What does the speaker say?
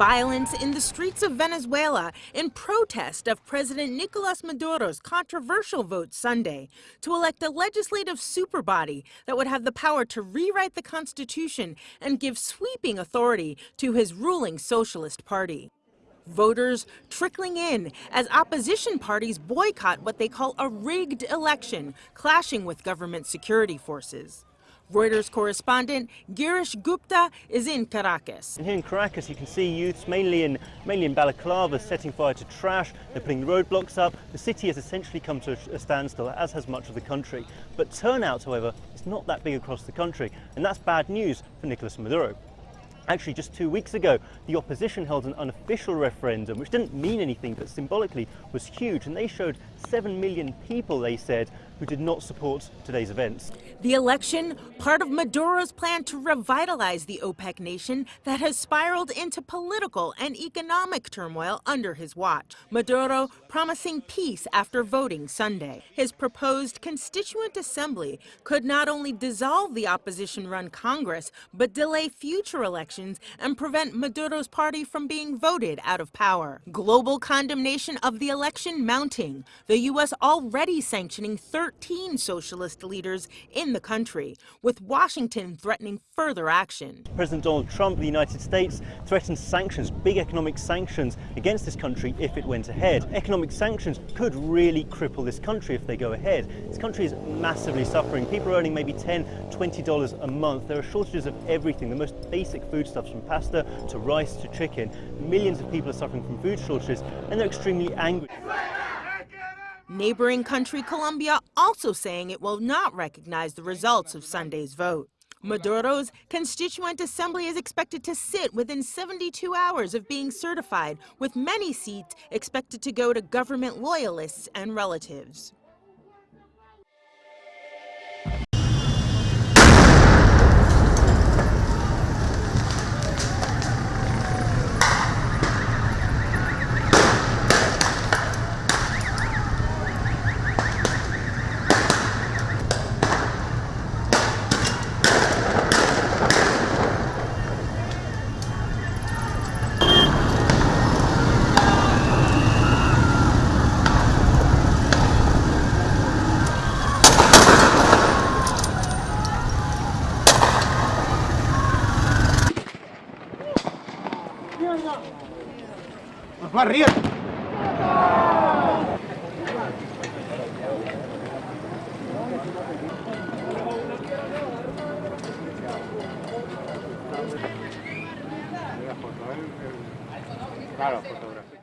Violence in the streets of Venezuela in protest of President Nicolas Maduro's controversial vote Sunday to elect a legislative superbody that would have the power to rewrite the Constitution and give sweeping authority to his ruling Socialist Party. Voters trickling in as opposition parties boycott what they call a rigged election, clashing with government security forces. Reuters correspondent Girish Gupta is in Caracas. And here in Caracas, you can see youths, mainly in, mainly in balaclava, setting fire to trash. They're putting roadblocks up. The city has essentially come to a standstill, as has much of the country. But turnout, however, is not that big across the country, and that's bad news for Nicolas Maduro. Actually, just two weeks ago, the opposition held an unofficial referendum, which didn't mean anything, but symbolically was huge. And they showed 7 million people, they said, who did not support today's events. The election, part of Maduro's plan to revitalize the OPEC nation that has spiraled into political and economic turmoil under his watch. Maduro promising peace after voting Sunday. His proposed constituent assembly could not only dissolve the opposition-run Congress, but delay future elections and prevent Maduro's party from being voted out of power. Global condemnation of the election mounting. The U.S. already sanctioning 13 13 socialist leaders in the country, with Washington threatening further action. President Donald Trump of the United States threatened sanctions, big economic sanctions against this country if it went ahead. Economic sanctions could really cripple this country if they go ahead. This country is massively suffering. People are earning maybe 10, 20 dollars a month. There are shortages of everything, the most basic foodstuffs from pasta to rice to chicken. Millions of people are suffering from food shortages and they're extremely angry. Neighboring country Colombia also saying it will not recognize the results of Sunday's vote. Maduro's Constituent Assembly is expected to sit within 72 hours of being certified, with many seats expected to go to government loyalists and relatives. ¡Va arriba! Claro, fotografía.